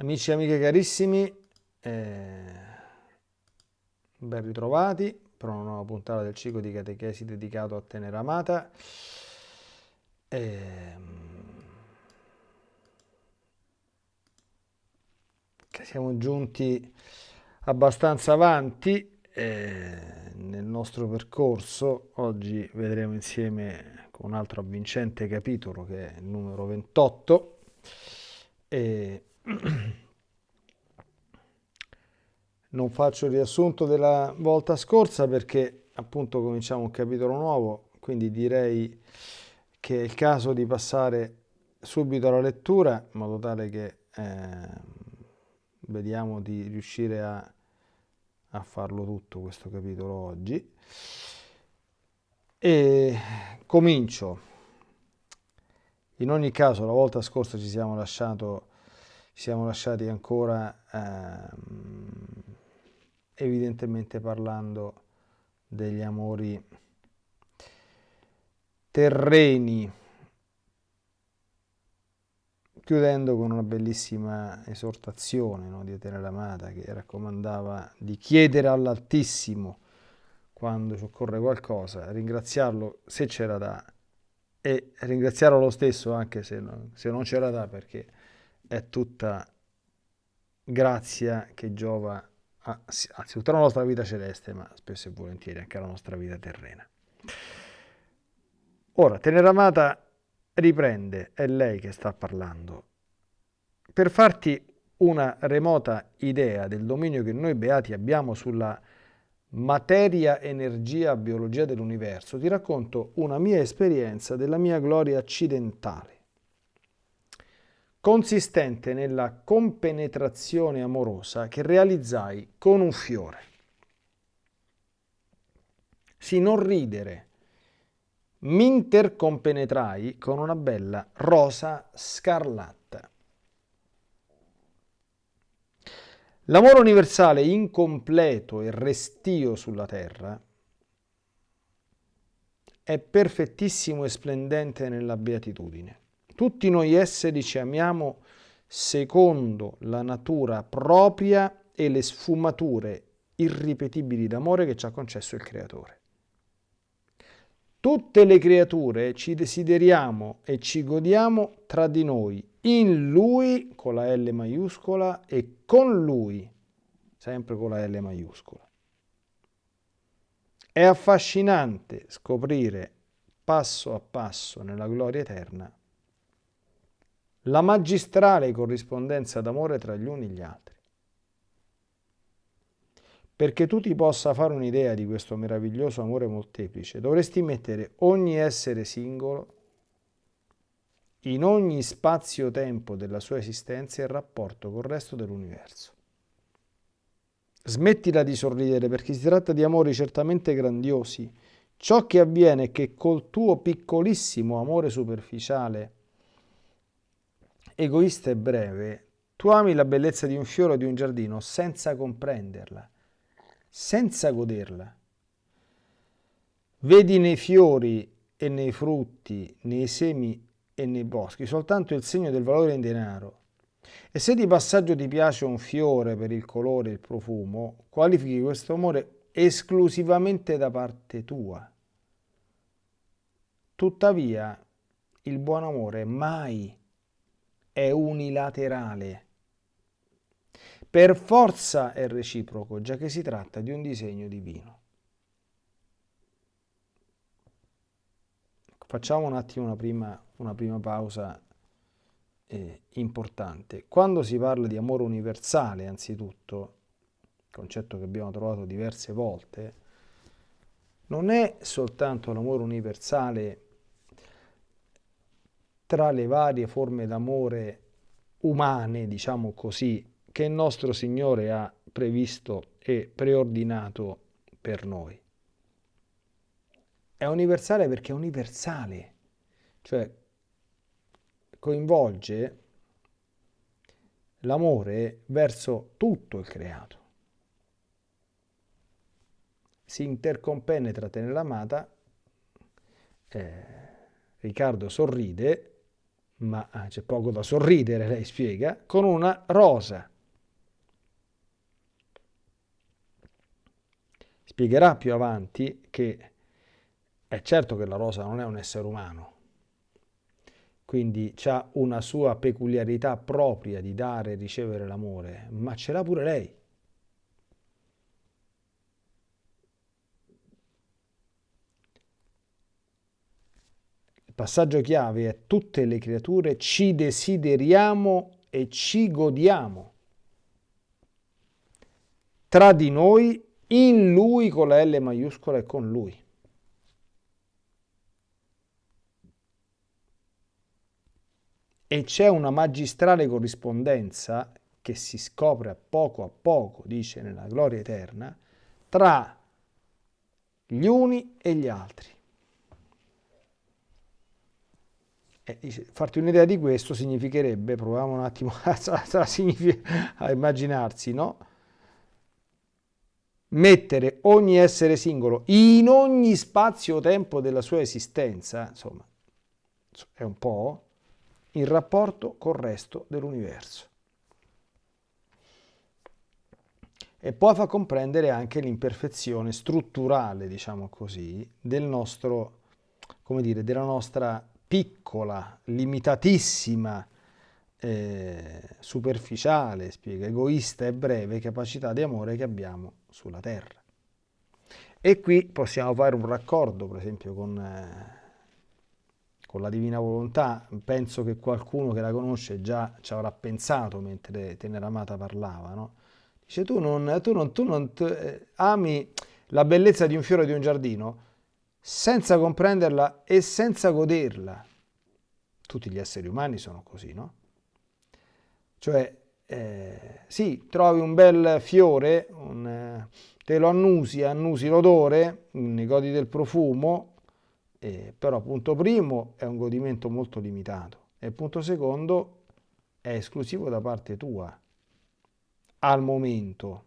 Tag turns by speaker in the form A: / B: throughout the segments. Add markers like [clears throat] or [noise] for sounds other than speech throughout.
A: Amici e amiche carissimi, eh, ben ritrovati per una nuova puntata del ciclo di catechesi dedicato a Tenera Amata. Eh, siamo giunti abbastanza avanti eh, nel nostro percorso. Oggi vedremo insieme un altro avvincente capitolo che è il numero 28. E [clears throat] non faccio il riassunto della volta scorsa perché appunto cominciamo un capitolo nuovo, quindi direi che è il caso di passare subito alla lettura in modo tale che eh, vediamo di riuscire a, a farlo tutto questo capitolo oggi. E comincio. In ogni caso, la volta scorsa ci siamo, lasciato, ci siamo lasciati ancora ehm, evidentemente parlando degli amori terreni, chiudendo con una bellissima esortazione no, di Atene l'Amata che raccomandava di chiedere all'Altissimo quando ci occorre qualcosa, ringraziarlo se c'era da e ringraziarlo lo stesso anche se non, se non c'era da perché è tutta grazia che giova a, anzitutto alla nostra vita celeste ma spesso e volentieri anche alla nostra vita terrena. Ora, Teneramata riprende, è lei che sta parlando, per farti una remota idea del dominio che noi beati abbiamo sulla materia, energia, biologia dell'universo, ti racconto una mia esperienza della mia gloria accidentale, consistente nella compenetrazione amorosa che realizzai con un fiore. Sì, non ridere. Mi intercompenetrai con una bella rosa scarlatta. L'amore universale incompleto e restio sulla terra è perfettissimo e splendente nella beatitudine. Tutti noi esseri ci amiamo secondo la natura propria e le sfumature irripetibili d'amore che ci ha concesso il Creatore. Tutte le creature ci desideriamo e ci godiamo tra di noi in lui con la L maiuscola e con lui, sempre con la L maiuscola. È affascinante scoprire passo a passo nella gloria eterna la magistrale corrispondenza d'amore tra gli uni e gli altri. Perché tu ti possa fare un'idea di questo meraviglioso amore molteplice, dovresti mettere ogni essere singolo in ogni spazio-tempo della sua esistenza in rapporto col resto dell'universo. Smettila di sorridere perché si tratta di amori certamente grandiosi. Ciò che avviene è che col tuo piccolissimo amore superficiale, egoista e breve, tu ami la bellezza di un fiore o di un giardino senza comprenderla, senza goderla. Vedi nei fiori e nei frutti, nei semi e nei boschi soltanto il segno del valore in denaro. E se di passaggio ti piace un fiore per il colore e il profumo, qualifichi questo amore esclusivamente da parte tua. Tuttavia, il buon amore mai è unilaterale. Per forza è reciproco, già che si tratta di un disegno divino. Facciamo un attimo una prima, una prima pausa eh, importante. Quando si parla di amore universale, anzitutto, concetto che abbiamo trovato diverse volte, non è soltanto l'amore universale tra le varie forme d'amore umane, diciamo così, che il nostro Signore ha previsto e preordinato per noi. È universale perché è universale, cioè coinvolge l'amore verso tutto il creato. Si intercompenetra nell'amata, eh, Riccardo sorride, ma eh, c'è poco da sorridere, lei spiega, con una rosa. Spiegherà più avanti che è certo che la rosa non è un essere umano, quindi ha una sua peculiarità propria di dare e ricevere l'amore, ma ce l'ha pure lei. Passaggio chiave è tutte le creature ci desideriamo e ci godiamo. Tra di noi, in lui con la L maiuscola e con lui. e c'è una magistrale corrispondenza che si scopre a poco a poco, dice nella gloria eterna, tra gli uni e gli altri. E dice, farti un'idea di questo significherebbe, proviamo un attimo [laughs] a, a immaginarsi, no? Mettere ogni essere singolo in ogni spazio-tempo della sua esistenza, insomma, è un po' in rapporto col resto dell'universo. E poi fa comprendere anche l'imperfezione strutturale, diciamo così, del nostro, come dire, della nostra piccola, limitatissima, eh, superficiale, spiega, egoista e breve capacità di amore che abbiamo sulla Terra. E qui possiamo fare un raccordo, per esempio, con... Eh, con la divina volontà, penso che qualcuno che la conosce già ci avrà pensato mentre Tenera Amata parlava, no? Dice tu non, tu non, tu non tu, eh, ami la bellezza di un fiore di un giardino senza comprenderla e senza goderla. Tutti gli esseri umani sono così, no? Cioè, eh, sì, trovi un bel fiore, un, eh, te lo annusi, annusi l'odore, ne godi del profumo, eh, però punto primo è un godimento molto limitato e punto secondo è esclusivo da parte tua al momento.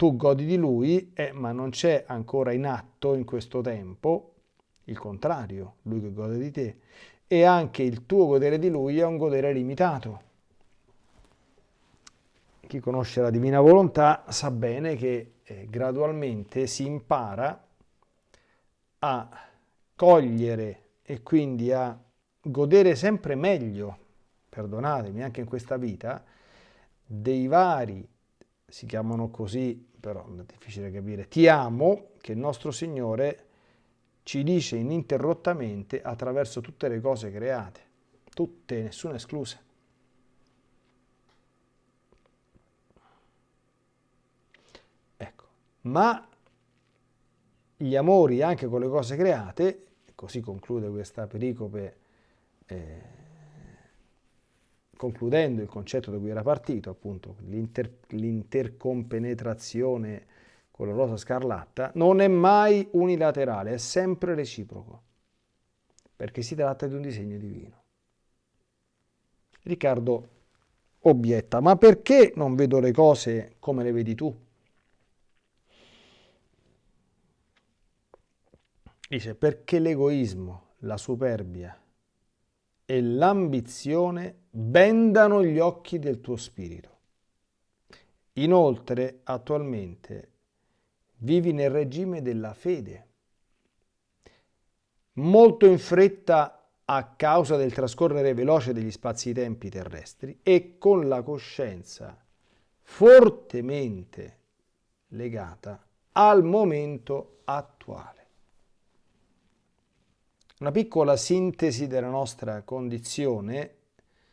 A: Tu godi di lui, eh, ma non c'è ancora in atto in questo tempo il contrario, lui che gode di te, e anche il tuo godere di lui è un godere limitato. Chi conosce la divina volontà sa bene che eh, gradualmente si impara a cogliere e quindi a godere sempre meglio, perdonatemi, anche in questa vita, dei vari, si chiamano così, però è difficile capire, ti amo, che il nostro Signore ci dice ininterrottamente attraverso tutte le cose create, tutte, nessuna esclusa. Ecco, ma gli amori anche con le cose create, così conclude questa pericope eh, concludendo il concetto da cui era partito, appunto l'inter, l'intercompenetrazione con la rosa scarlatta, non è mai unilaterale, è sempre reciproco, perché si tratta di un disegno divino. Riccardo obietta, ma perché non vedo le cose come le vedi tu? Dice perché l'egoismo, la superbia e l'ambizione bendano gli occhi del tuo spirito. Inoltre, attualmente, vivi nel regime della fede. Molto in fretta a causa del trascorrere veloce degli spazi-tempi terrestri e con la coscienza fortemente legata al momento attuale. Una piccola sintesi della nostra condizione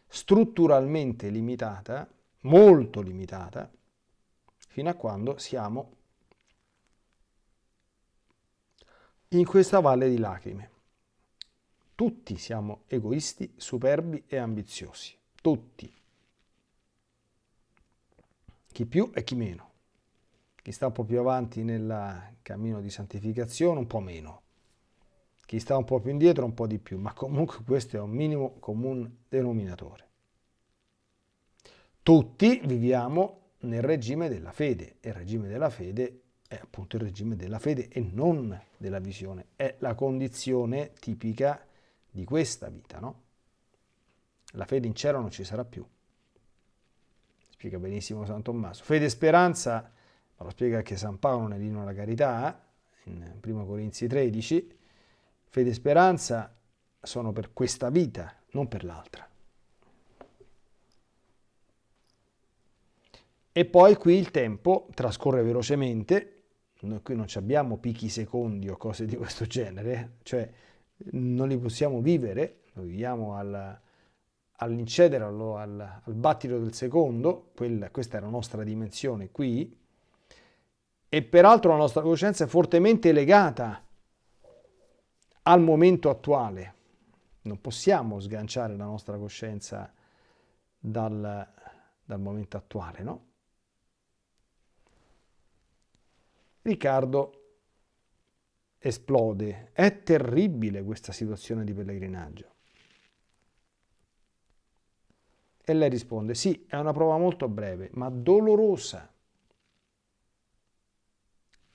A: strutturalmente limitata, molto limitata, fino a quando siamo in questa valle di lacrime. Tutti siamo egoisti, superbi e ambiziosi. Tutti. Chi più e chi meno. Chi sta un po' più avanti nel cammino di santificazione, un po' meno chi sta un po' più indietro un po' di più, ma comunque questo è un minimo comune denominatore. Tutti viviamo nel regime della fede e il regime della fede è appunto il regime della fede e non della visione, è la condizione tipica di questa vita, no? La fede in cielo non ci sarà più. Spiega benissimo San Tommaso. Fede e speranza, lo spiega anche San Paolo nell'inno alla carità, in 1 Corinzi 13, fede e speranza sono per questa vita, non per l'altra. E poi qui il tempo trascorre velocemente, noi qui non abbiamo picchi secondi o cose di questo genere, cioè non li possiamo vivere, noi viviamo al, all'incedere, al, al, battito del secondo, quella, questa è la nostra dimensione qui, e peraltro la nostra coscienza è fortemente legata al momento attuale. Non possiamo sganciare la nostra coscienza dal, dal momento attuale, no? Riccardo esplode. È terribile questa situazione di pellegrinaggio. E lei risponde, sì, è una prova molto breve, ma dolorosa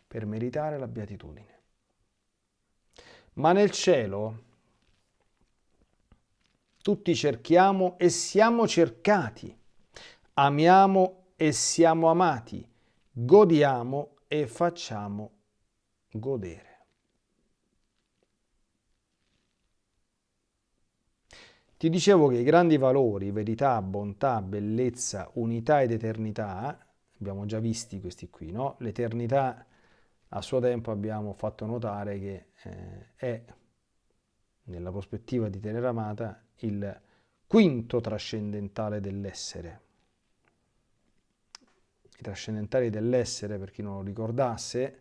A: per meritare la beatitudine. Ma nel cielo tutti cerchiamo e siamo cercati, amiamo e siamo amati, godiamo e facciamo godere. Ti dicevo che i grandi valori, verità, bontà, bellezza, unità ed eternità, abbiamo già visti questi qui, no? L'eternità a suo tempo abbiamo fatto notare che eh, è, nella prospettiva di Tenera Amata, il quinto trascendentale dell'essere. I trascendentali dell'essere, per chi non lo ricordasse,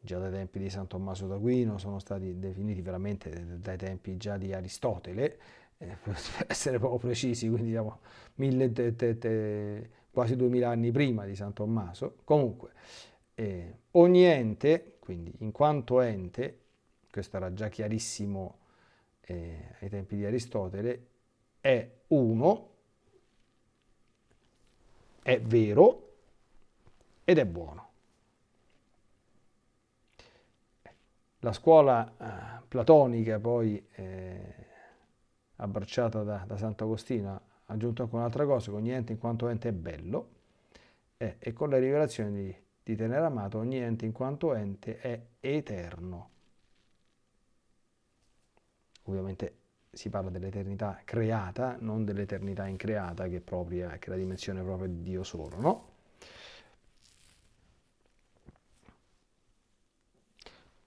A: già dai tempi di San Tommaso d'Aquino, sono stati definiti veramente dai tempi già di Aristotele, eh, [laughs] per essere proprio precisi, quindi diciamo mille, te, te, te, quasi duemila anni prima di San Tommaso. Comunque, eh, ogni ente, quindi in quanto ente, questo era già chiarissimo eh, ai tempi di Aristotele, è uno, è vero ed è buono. La scuola eh, platonica poi eh, abbracciata da, da Sant'Agostino ha aggiunto anche un'altra cosa, che ogni ente in quanto ente è bello eh, e con le rivelazioni di di tenere amato ogni ente in quanto ente è eterno. Ovviamente si parla dell'eternità creata, non dell'eternità increata che è, propria, che è la dimensione propria di Dio solo, no?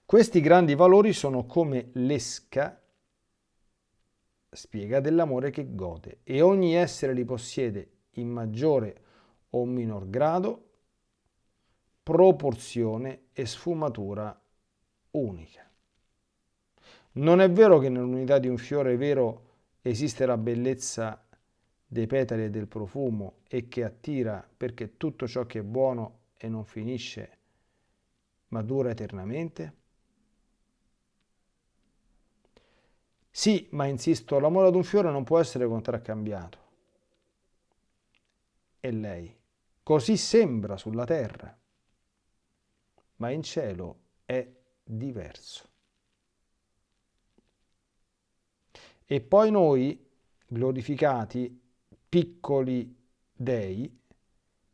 A: Questi grandi valori sono come l'esca, spiega, dell'amore che gode e ogni essere li possiede in maggiore o minor grado proporzione e sfumatura unica. Non è vero che nell'unità di un fiore vero esiste la bellezza dei petali e del profumo e che attira perché tutto ciò che è buono e non finisce ma dura eternamente? Sì, ma insisto, l'amore ad un fiore non può essere contraccambiato. E lei, così sembra sulla terra ma in cielo è diverso. E poi noi, glorificati, piccoli dei,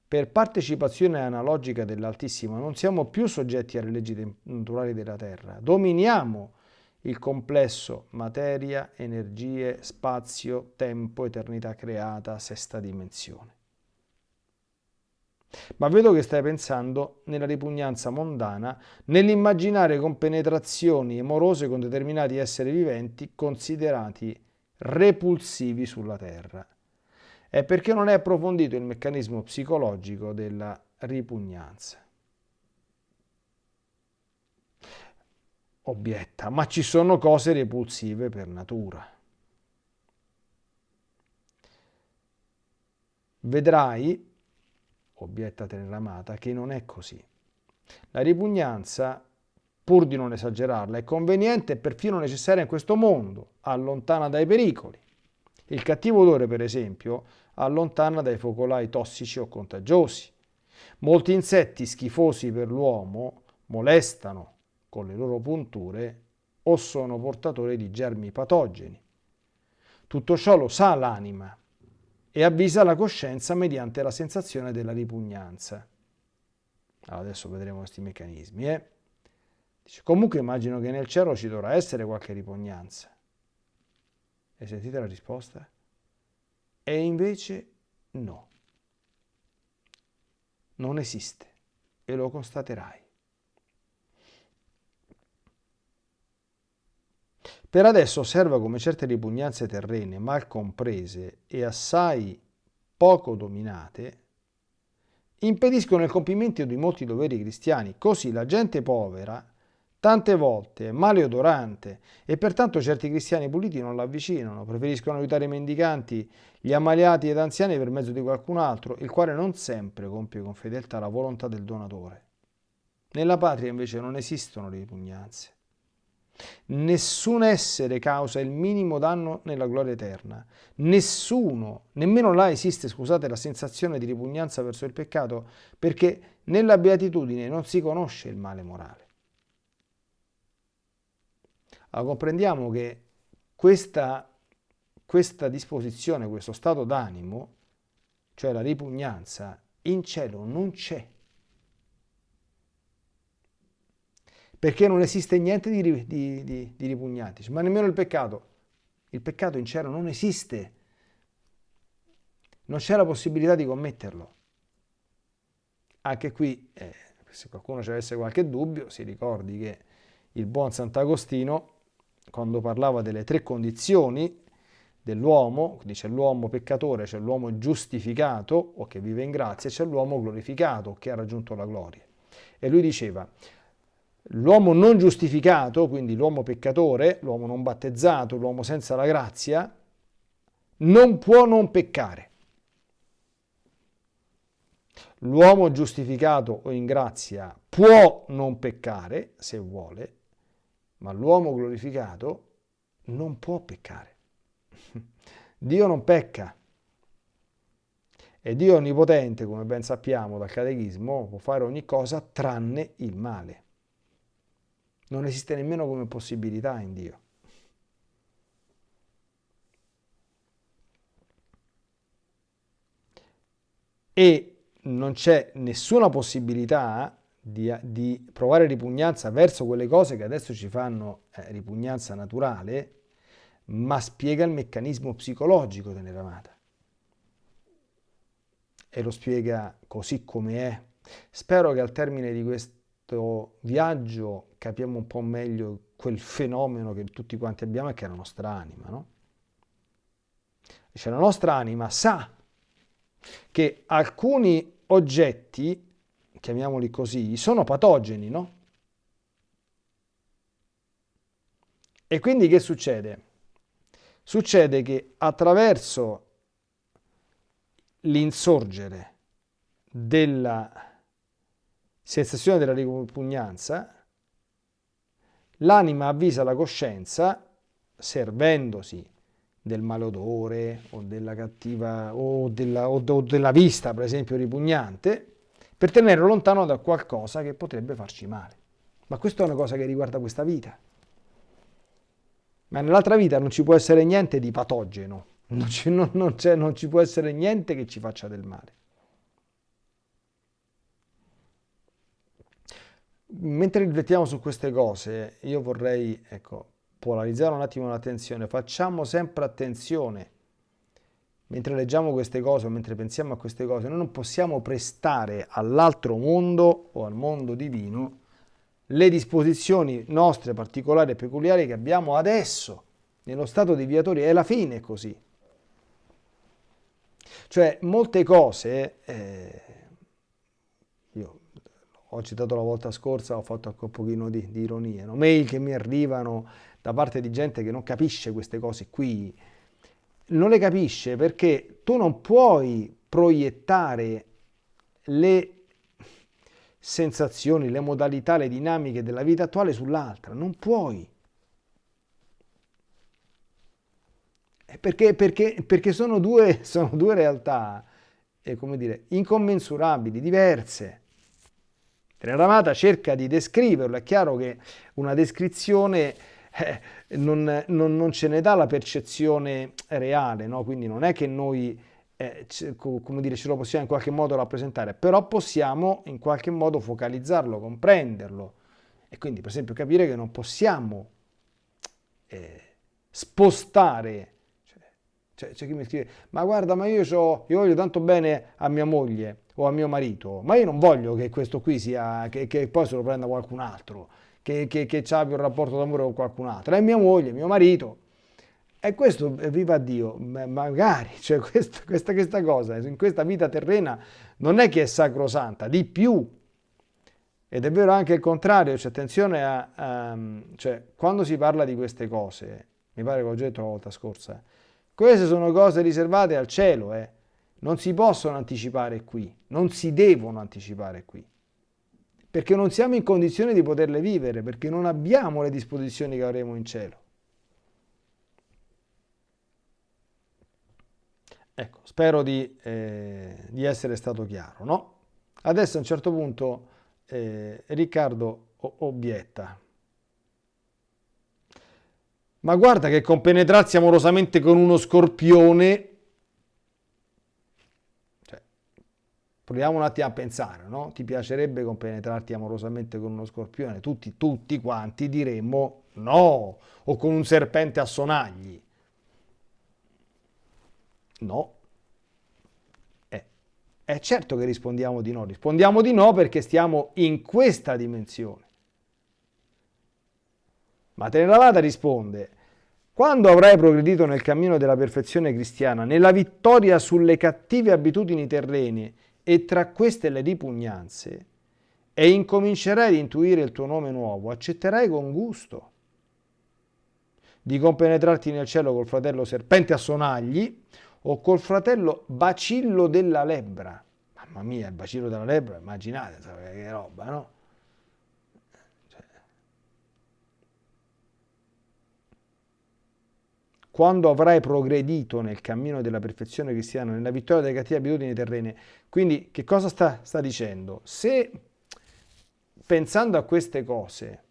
A: per partecipazione analogica dell'Altissimo, non siamo più soggetti alle leggi naturali della terra, dominiamo il complesso materia, energie, spazio, tempo, eternità creata, sesta dimensione. Ma vedo che stai pensando nella ripugnanza mondana, nell'immaginare compenetrazioni amorose con determinati esseri viventi considerati repulsivi sulla Terra. È perché non è approfondito il meccanismo psicologico della ripugnanza. Obietta, ma ci sono cose repulsive per natura. Vedrai obietta Teneramata, che non è così. La ripugnanza, pur di non esagerarla, è conveniente e perfino necessaria in questo mondo, allontana dai pericoli. Il cattivo odore, per esempio, allontana dai focolai tossici o contagiosi. Molti insetti schifosi per l'uomo molestano con le loro punture o sono portatori di germi patogeni. Tutto ciò lo sa l'anima e avvisa la coscienza mediante la sensazione della ripugnanza. Allora, adesso vedremo questi meccanismi. Eh? Dice, comunque immagino che nel cielo ci dovrà essere qualche ripugnanza. E sentite la risposta? E invece no. Non esiste e lo constaterai. Per adesso osserva come certe ripugnanze terrene, mal comprese e assai poco dominate, impediscono il compimento di molti doveri cristiani. Così la gente povera, tante volte è maleodorante e pertanto certi cristiani puliti non l'avvicinano, preferiscono aiutare i mendicanti, gli ammaliati ed anziani per mezzo di qualcun altro, il quale non sempre compie con fedeltà la volontà del donatore. Nella patria invece non esistono ripugnanze. Nessun essere causa il minimo danno nella gloria eterna. Nessuno, nemmeno là esiste, scusate, la sensazione di ripugnanza verso il peccato, perché nella beatitudine non si conosce il male morale. Allora comprendiamo che questa, questa disposizione, questo stato d'animo, cioè la ripugnanza, in cielo non c'è. Perché non esiste niente di, di, di, di ripugnante, ma nemmeno il peccato. Il peccato in cielo non esiste, non c'è la possibilità di commetterlo. Anche qui, eh, se qualcuno ci avesse qualche dubbio, si ricordi che il buon Sant'Agostino, quando parlava delle tre condizioni dell'uomo, dice l'uomo peccatore, c'è l'uomo giustificato o che vive in grazia, c'è l'uomo glorificato che ha raggiunto la gloria. E lui diceva, L'uomo non giustificato, quindi l'uomo peccatore, l'uomo non battezzato, l'uomo senza la grazia, non può non peccare. L'uomo giustificato o in grazia può non peccare, se vuole, ma l'uomo glorificato non può peccare. [laughs] Dio non pecca. E Dio onnipotente, come ben sappiamo dal catechismo, può fare ogni cosa tranne il male. Non esiste nemmeno come possibilità in Dio. E non c'è nessuna possibilità di, di, provare ripugnanza verso quelle cose che adesso ci fanno eh, ripugnanza naturale, ma spiega il meccanismo psicologico dell'eramata. E lo spiega così come è. Spero che al termine di questo questo viaggio capiamo un po' meglio quel fenomeno che tutti quanti abbiamo e che è la nostra anima, no? Cioè la nostra anima sa che alcuni oggetti, chiamiamoli così, sono patogeni, no? E quindi che succede? Succede che attraverso l'insorgere della sensazione della ripugnanza, l'anima avvisa la coscienza, servendosi del malodore o della cattiva o della, o della vista, per esempio, ripugnante, per tenerlo lontano da qualcosa che potrebbe farci male. Ma questa è una cosa che riguarda questa vita. Ma nell'altra vita non ci può essere niente di patogeno, non ci, non, non, non ci può essere niente che ci faccia del male. Mentre riflettiamo su queste cose, io vorrei ecco, polarizzare un attimo l'attenzione. Facciamo sempre attenzione. Mentre leggiamo queste cose mentre pensiamo a queste cose, noi non possiamo prestare all'altro mondo o al mondo divino le disposizioni nostre particolari e peculiari che abbiamo adesso, nello stato di viatori. È la fine così. Cioè, molte cose... Eh, ho citato la volta scorsa, ho fatto anche un pochino di, di ironia, no? mail che mi arrivano da parte di gente che non capisce queste cose qui, non le capisce perché tu non puoi proiettare le sensazioni, le modalità, le dinamiche della vita attuale sull'altra, non puoi. Perché, perché, perché sono, due, [laughs] sono due realtà, eh, come dire, incommensurabili, diverse. Ramata cerca di descriverlo, è chiaro che una descrizione eh, non, non, non, ce ne dà la percezione reale, no? quindi non è che noi eh, come dire, ce lo possiamo in qualche modo rappresentare, però possiamo in qualche modo focalizzarlo, comprenderlo e quindi per esempio capire che non possiamo eh, spostare c'è chi mi scrive, ma guarda, ma io, io, voglio tanto bene a mia moglie o a mio marito, ma io non voglio che questo qui sia, che, che poi se lo prenda qualcun altro, che, che, che abbia un rapporto d'amore con qualcun altro, è mia moglie, mio marito. E questo, eh, viva Dio, magari, cioè [laughs] questa, questa, questa cosa, in questa vita terrena, non è che è sacrosanta, di più. Ed è vero anche il contrario, cioè attenzione a, a cioè, quando si parla di queste cose, mi pare che ho già detto la volta scorsa, queste sono cose riservate al cielo, eh. non si possono anticipare qui, non si devono anticipare qui, perché non siamo in condizione di poterle vivere, perché non abbiamo le disposizioni che avremo in cielo. Ecco, spero di, eh, di essere stato chiaro, no? Adesso a un certo punto eh, Riccardo obietta. Ma guarda che compenetrarsi amorosamente con uno scorpione... Cioè, proviamo un attimo a pensare, no? Ti piacerebbe compenetrarti amorosamente con uno scorpione? Tutti, tutti quanti diremmo no, o con un serpente a sonagli. No. Eh, è certo che rispondiamo di no, rispondiamo di no perché stiamo in questa dimensione. Ma Teneravada risponde, quando avrai progredito nel cammino della perfezione cristiana, nella vittoria sulle cattive abitudini terrene e tra queste le ripugnanze, e incomincerai ad intuire il tuo nome nuovo, accetterai con gusto di compenetrarti nel cielo col fratello serpente a sonagli o col fratello bacillo della lebbra. Mamma mia, il bacillo della lebbra, immaginate che roba, no? Quando avrai progredito nel cammino della perfezione cristiana, nella vittoria delle cattive abitudini terrene. Quindi che cosa sta, sta dicendo? Se pensando a queste cose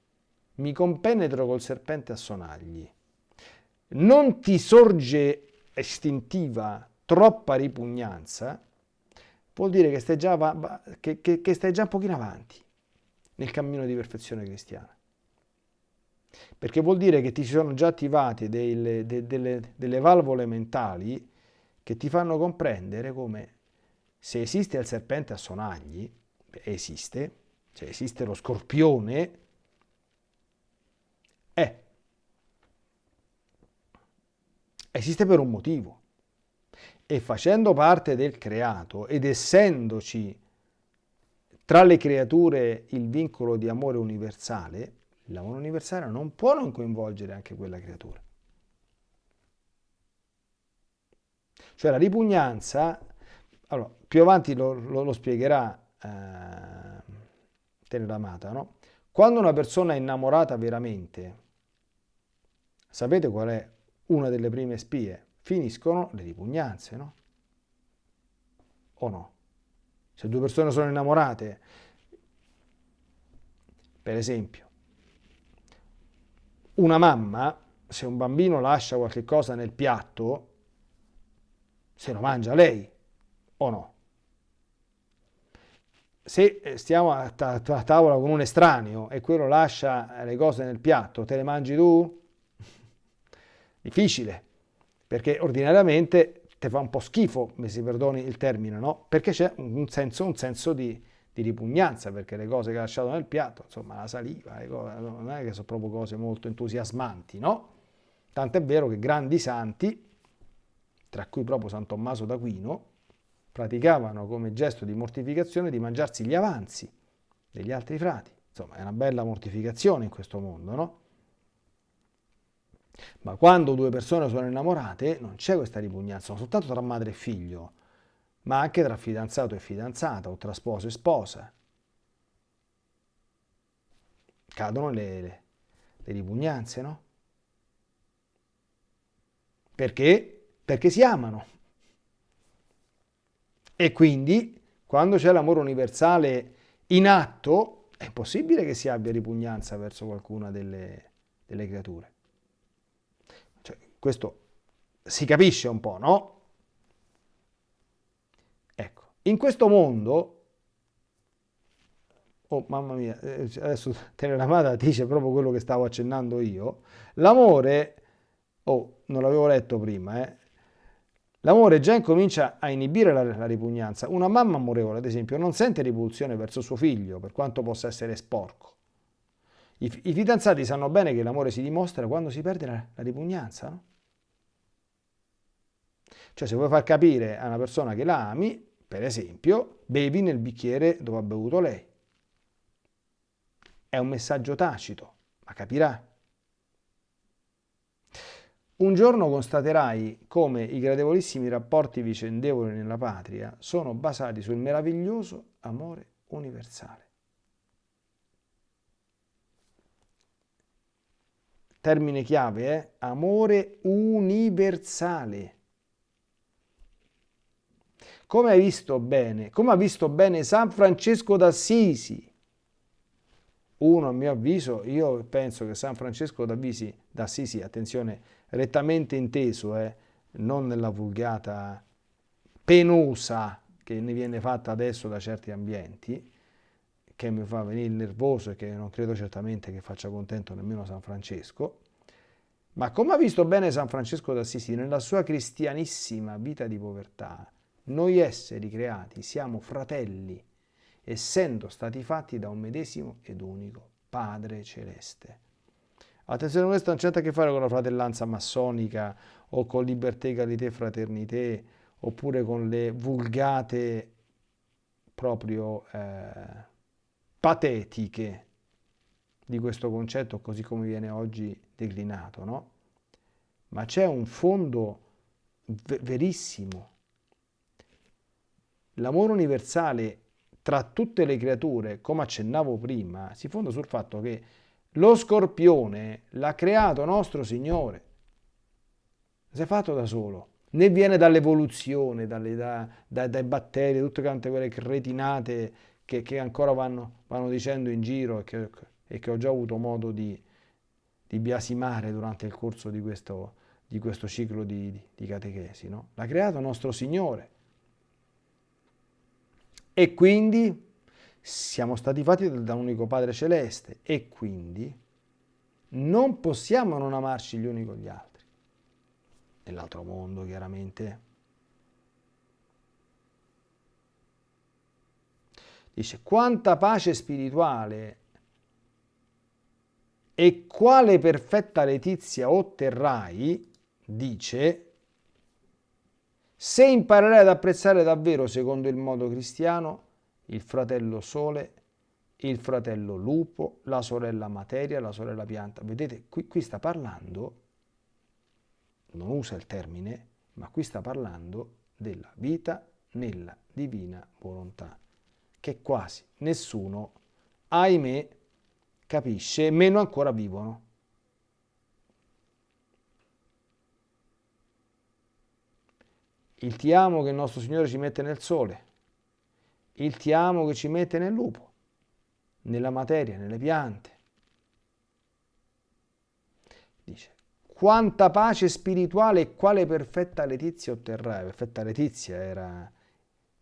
A: mi compenetro col serpente a sonagli, non ti sorge istintiva troppa ripugnanza, vuol dire che stai già, che, che, che stai già un pochino avanti nel cammino di perfezione cristiana perché vuol dire che ti si sono già attivate delle, de, delle, delle valvole mentali che ti fanno comprendere come se esiste il serpente a sonagli, esiste, cioè esiste lo scorpione, è. Esiste per un motivo. E facendo parte del creato ed essendoci tra le creature il vincolo di amore universale, l'amore universale non può non coinvolgere anche quella creatura. Cioè la ripugnanza, allora, più avanti lo, lo, lo spiegherà eh, Teneramata, no? Quando una persona è innamorata veramente, sapete qual è una delle prime spie? Finiscono le ripugnanze, no? O no? Se due persone sono innamorate, per esempio, una mamma, se un bambino lascia qualche cosa nel piatto, se lo mangia lei o no? Se eh, stiamo a, a, a tavola con un estraneo e quello lascia le cose nel piatto, te le mangi tu? [laughs] Difficile, perché ordinariamente ti fa un po' schifo, mi si perdoni il termine, no? Perché c'è un senso, un senso di, di ripugnanza perché le cose che ha lasciato nel piatto, insomma la saliva, cose, non è che sono proprio cose molto entusiasmanti, no? Tant'è vero che grandi santi, tra cui proprio San Tommaso d'Aquino, praticavano come gesto di mortificazione di mangiarsi gli avanzi degli altri frati. Insomma, è una bella mortificazione in questo mondo, no? Ma quando due persone sono innamorate non c'è questa ripugnanza, non soltanto tra madre e figlio, ma anche tra fidanzato e fidanzata o tra sposo e sposa. Cadono le, le, le ripugnanze, no? Perché? Perché si amano. E quindi, quando c'è l'amore universale in atto, è possibile che si abbia ripugnanza verso qualcuna delle, delle creature. Cioè, questo si capisce un po', no? In questo mondo oh mamma mia, eh, adesso Teneramata dice proprio quello che stavo accennando io, l'amore, oh non l'avevo letto prima, eh, l'amore già incomincia a inibire la, la, ripugnanza. Una mamma amorevole, ad esempio, non sente ripulsione verso suo figlio, per quanto possa essere sporco. I, i fidanzati sanno bene che l'amore si dimostra quando si perde la, la ripugnanza, no? Cioè se vuoi far capire a una persona che la ami, per esempio, bevi nel bicchiere dove ha bevuto lei. È un messaggio tacito, ma capirà. Un giorno constaterai come i gradevolissimi rapporti vicendevoli nella patria sono basati sul meraviglioso amore universale. Termine chiave è eh? amore universale. Come hai visto bene, come ha visto bene San Francesco d'Assisi, uno, a mio avviso, io penso che San Francesco d'Assisi, attenzione, rettamente inteso, eh, non nella vulgata penosa che ne viene fatta adesso da certi ambienti, che mi fa venire nervoso e che non credo certamente che faccia contento nemmeno San Francesco, ma come ha visto bene San Francesco d'Assisi nella sua cristianissima vita di povertà, noi esseri creati siamo fratelli essendo stati fatti da un medesimo ed unico Padre Celeste. Attenzione, questo non c'è a che fare con la fratellanza massonica o con libertà, egalité, fraternité, oppure con le vulgate proprio eh, patetiche di questo concetto così come viene oggi declinato, no? Ma c'è un fondo verissimo. L'amore universale tra tutte le creature, come accennavo prima, si fonda sul fatto che lo scorpione l'ha creato nostro Signore. Si è fatto da solo. Né viene dall'evoluzione, da, da, dai batteri, tutte quante quelle cretinate che, che ancora vanno, vanno, dicendo in giro e che, e che, ho già avuto modo di, di biasimare durante il corso di questo, di questo ciclo di, di catechesi. No? L'ha creato nostro Signore. E quindi siamo stati fatti da un unico Padre Celeste e quindi non possiamo non amarci gli uni con gli altri. Nell'altro mondo, chiaramente. Dice, quanta pace spirituale e quale perfetta letizia otterrai, dice, se imparerai ad apprezzare davvero, secondo il modo cristiano, il fratello sole, il fratello lupo, la sorella materia, la sorella pianta. Vedete, qui, qui sta parlando, non usa il termine, ma qui sta parlando della vita nella divina volontà, che quasi nessuno, ahimè, capisce, meno ancora vivono. Il ti amo che il nostro Signore ci mette nel sole, il ti amo che ci mette nel lupo, nella materia, nelle piante. Dice, quanta pace spirituale e quale perfetta letizia otterrai. Perfetta letizia era,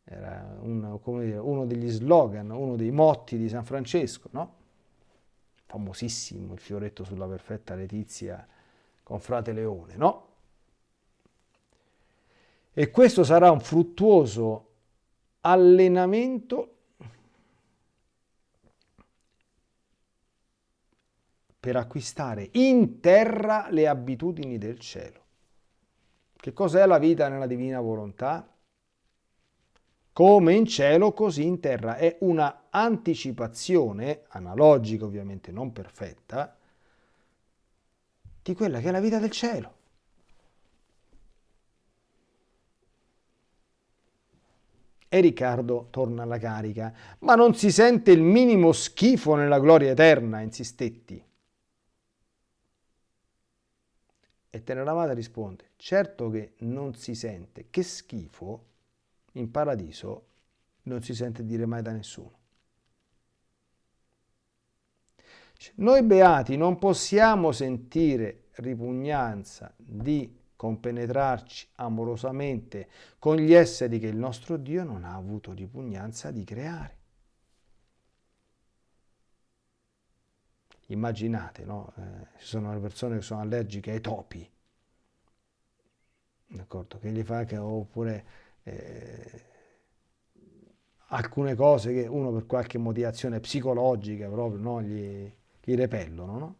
A: era un, dire, uno degli slogan, uno dei motti di San Francesco, no? Famosissimo il fioretto sulla perfetta letizia con frate Leone, no? E questo sarà un fruttuoso allenamento per acquistare in terra le abitudini del cielo. Che cos'è la vita nella divina volontà? Come in cielo, così in terra. È una anticipazione, analogica ovviamente, non perfetta, di quella che è la vita del cielo. E Riccardo torna alla carica. Ma non si sente il minimo schifo nella gloria eterna, insistetti. E Teneramata risponde, certo che non si sente, che schifo in paradiso non si sente dire mai da nessuno. Noi beati non possiamo sentire ripugnanza di compenetrarci amorosamente con gli esseri che il nostro Dio non ha avuto ripugnanza di creare. Immaginate, no? Eh, ci sono le persone che sono allergiche ai topi, d'accordo? Che gli fa che, oppure eh, alcune cose che uno per qualche motivazione psicologica proprio no, gli, gli repellono. No?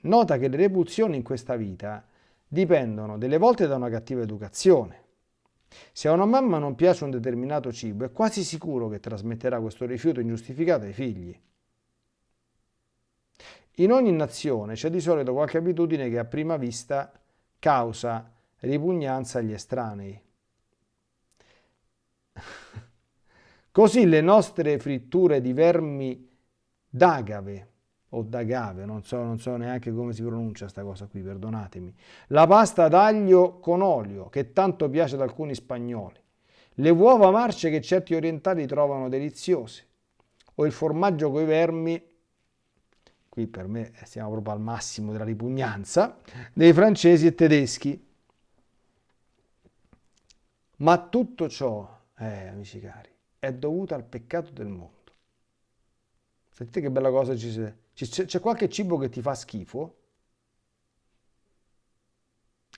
A: Nota che le repulsioni in questa vita dipendono delle volte da una cattiva educazione. Se a una mamma non piace un determinato cibo, è quasi sicuro che trasmetterà questo rifiuto ingiustificato ai figli. In ogni nazione c'è di solito qualche abitudine che a prima vista causa ripugnanza agli estranei. [laughs] Così le nostre fritture di vermi d'agave o d'agave, non so, non so neanche come si pronuncia questa cosa qui, perdonatemi, la pasta d'aglio con olio, che tanto piace ad alcuni spagnoli, le uova marce che certi orientali trovano deliziose, o il formaggio coi vermi, qui per me siamo proprio al massimo della ripugnanza, dei francesi e tedeschi. Ma tutto ciò, eh, amici cari, è dovuta al peccato del mondo. Sentite che bella cosa ci sia. C'è qualche cibo che ti fa schifo?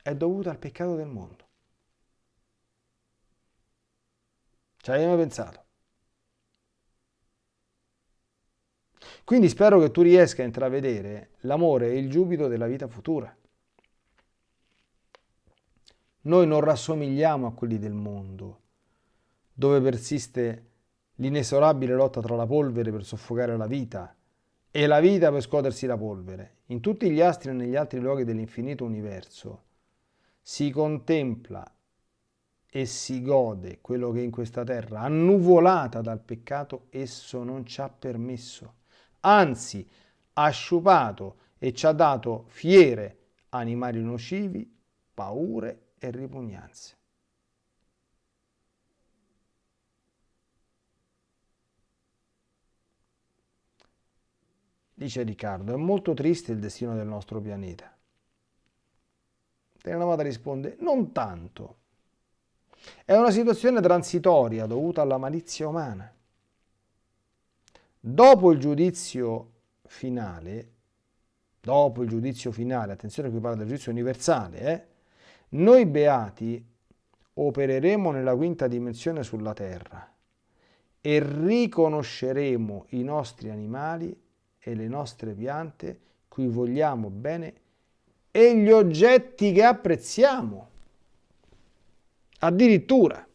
A: È dovuto al peccato del mondo. Ci hai mai pensato? Quindi spero che tu riesca a intravedere l'amore e il giubilo della vita futura. Noi non rassomigliamo a quelli del mondo dove persiste l'inesorabile lotta tra la polvere per soffocare la vita e la vita per scuotersi la polvere. In tutti gli astri e negli altri luoghi dell'infinito universo si contempla e si gode quello che in questa terra, annuvolata dal peccato, esso non ci ha permesso. Anzi, ha sciupato e ci ha dato fiere animali nocivi, paure e ripugnanze. Dice Riccardo, è molto triste il destino del nostro pianeta. Telenamata risponde, non tanto. È una situazione transitoria dovuta alla malizia umana. Dopo il giudizio finale, dopo il giudizio finale, attenzione qui parla del giudizio universale, eh, noi beati opereremo nella quinta dimensione sulla terra e riconosceremo i nostri animali e le nostre piante, cui vogliamo bene, e gli oggetti che apprezziamo. Addirittura.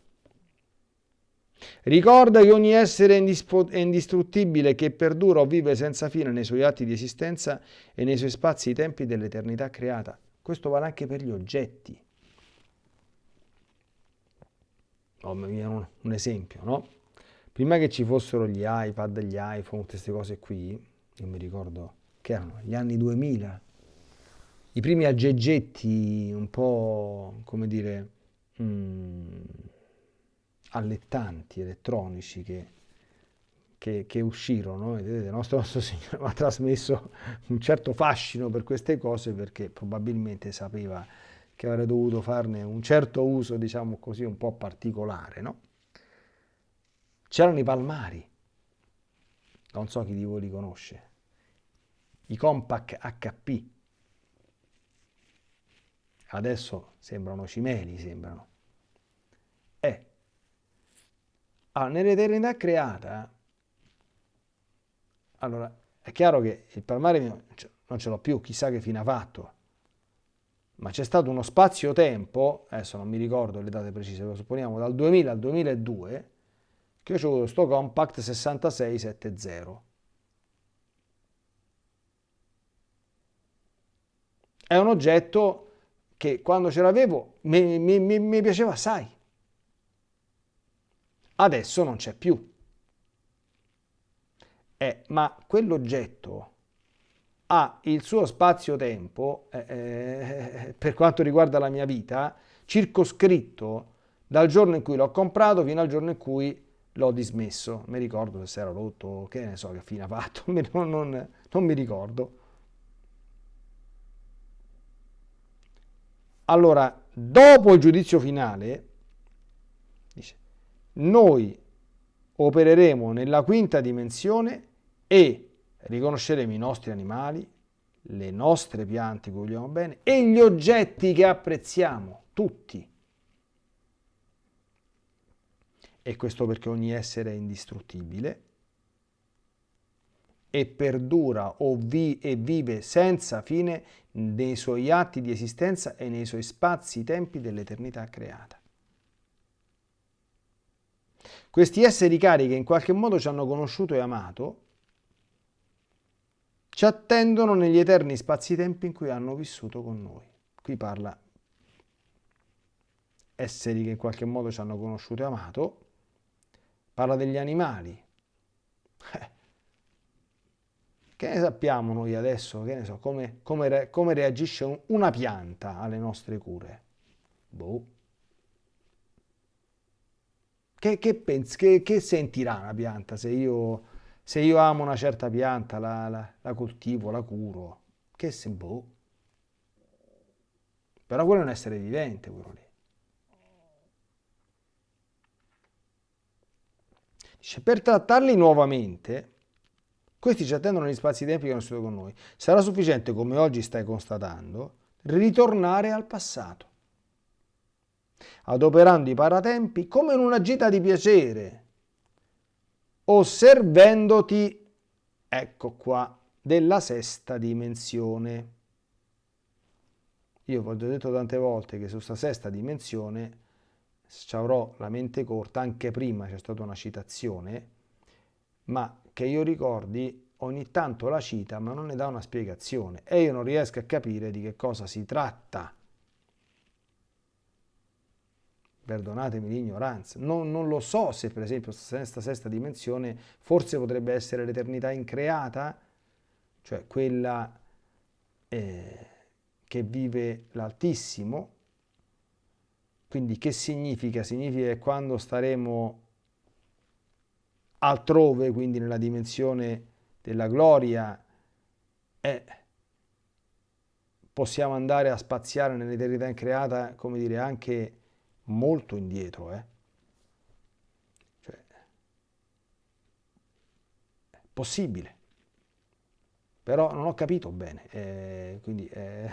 A: Ricorda che ogni essere è indistruttibile che perdura o vive senza fine nei suoi atti di esistenza e nei suoi spazi e tempi dell'eternità creata. Questo vale anche per gli oggetti. Oh, un, esempio, no? Prima che ci fossero gli iPad, gli iPhone, queste cose qui, io mi ricordo che erano gli anni 2000, i primi aggeggetti un po', come dire, mh, mm, allettanti, elettronici che, che, che uscirono. Vedete, il nostro, [laughs] nostro Signore ha trasmesso un certo fascino per queste cose perché probabilmente sapeva che avrei dovuto farne un certo uso, diciamo così, un po' particolare, no? C'erano i palmari, non so chi di voi li conosce, i Compact HP. Adesso sembrano cimeli, sembrano. Eh, allora, nell'eternità creata, allora, è chiaro che il palmare non ce l'ho più, chissà che fine ha fatto, ma c'è stato uno spazio-tempo, adesso non mi ricordo le date precise, lo supponiamo dal 2000 al 2002, che ho avuto questo compact 6670. È un oggetto che quando ce l'avevo mi, mi, mi, mi piaceva assai. Adesso non c'è più. Eh, ma quell'oggetto ha il suo spazio-tempo, eh, eh, per quanto riguarda la mia vita, circoscritto dal giorno in cui l'ho comprato fino al giorno in cui l'ho dismesso, mi ricordo se si era rotto, che ne so che fine ha fatto, [laughs] non, non, non mi ricordo. Allora, dopo il giudizio finale, dice, noi opereremo nella quinta dimensione e riconosceremo i nostri animali, le nostre piante che vogliamo bene e gli oggetti che apprezziamo, tutti. E questo perché ogni essere è indistruttibile e perdura o vi e vive senza fine nei suoi atti di esistenza e nei suoi spazi, tempi dell'eternità creata. Questi esseri cari che in qualche modo ci hanno conosciuto e amato, ci attendono negli eterni spazi-tempi in cui hanno vissuto con noi. Qui parla esseri che in qualche modo ci hanno conosciuto e amato, parla degli animali. Che ne sappiamo noi adesso, che ne so, come, come, come reagisce una pianta alle nostre cure? Boh. Che, che, pensi, che, che sentirà una pianta se io se io amo una certa pianta, la, la, la coltivo, la curo, che se boh. Però quello è un essere vivente, quello lì. Dice, per trattarli nuovamente, questi ci attendono negli spazi-tempi che hanno stato con noi. Sarà sufficiente, come oggi stai constatando, ritornare al passato, adoperando i paratempi come in una gita di piacere, o servendoti, ecco qua, della sesta dimensione. Io vi ho detto tante volte che su questa sesta dimensione ci avrò la mente corta, anche prima c'è stata una citazione, ma che io ricordi ogni tanto la cita ma non ne dà una spiegazione e io non riesco a capire di che cosa si tratta. Perdonatemi l'ignoranza, non, non, lo so se per esempio questa sesta dimensione forse potrebbe essere l'eternità increata, cioè quella eh, che vive l'Altissimo, quindi che significa? Significa che quando staremo altrove, quindi nella dimensione della gloria, eh, possiamo andare a spaziare nell'eternità increata, come dire, anche molto indietro, eh? Cioè, è possibile. Però non ho capito bene, eh, quindi eh,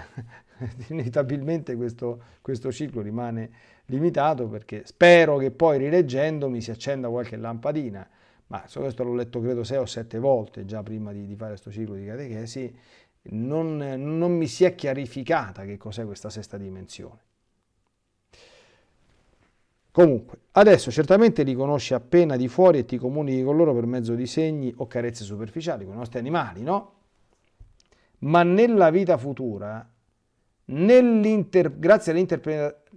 A: [laughs] inevitabilmente questo, questo ciclo rimane limitato perché spero che poi rileggendomi si accenda qualche lampadina, ma questo l'ho letto credo sei o sette volte già prima di, di fare questo ciclo di catechesi, non, non mi si è chiarificata che cos'è questa sesta dimensione. Comunque, adesso certamente li conosci appena di fuori e ti comunichi con loro per mezzo di segni o carezze superficiali, con i nostri animali, no? Ma nella vita futura, grazie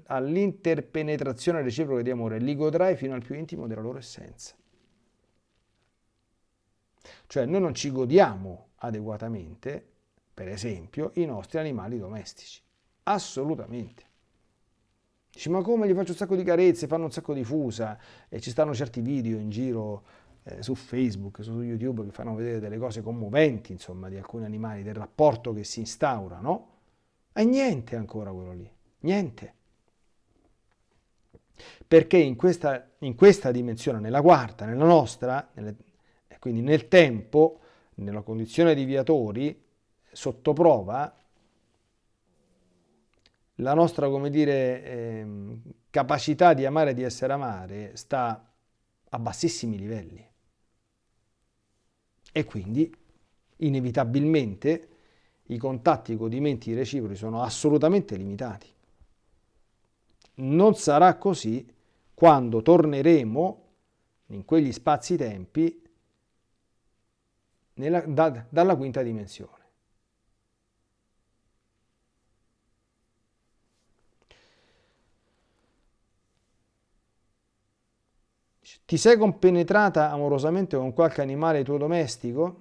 A: all'interpenetrazione reciproca di amore, li godrai fino al più intimo della loro essenza. Cioè noi non ci godiamo adeguatamente, per esempio, i nostri animali domestici. Assolutamente. Dici, ma come gli faccio un sacco di carezze, fanno un sacco di fusa e ci stanno certi video in giro eh, su Facebook, su YouTube che fanno vedere delle cose commoventi, insomma, di alcuni animali, del rapporto che si instaura, no? E niente ancora quello lì, niente. Perché in questa, in questa dimensione, nella quarta, nella nostra, nelle, quindi nel tempo, nella condizione di viatori, sotto prova, la nostra, dire, eh, capacità di amare e di essere amare sta a bassissimi livelli. E quindi, inevitabilmente, i contatti, i godimenti reciproci sono assolutamente limitati. Non sarà così quando torneremo in quegli spazi-tempi da, dalla quinta dimensione. Ti sei compenetrata amorosamente con qualche animale tuo domestico?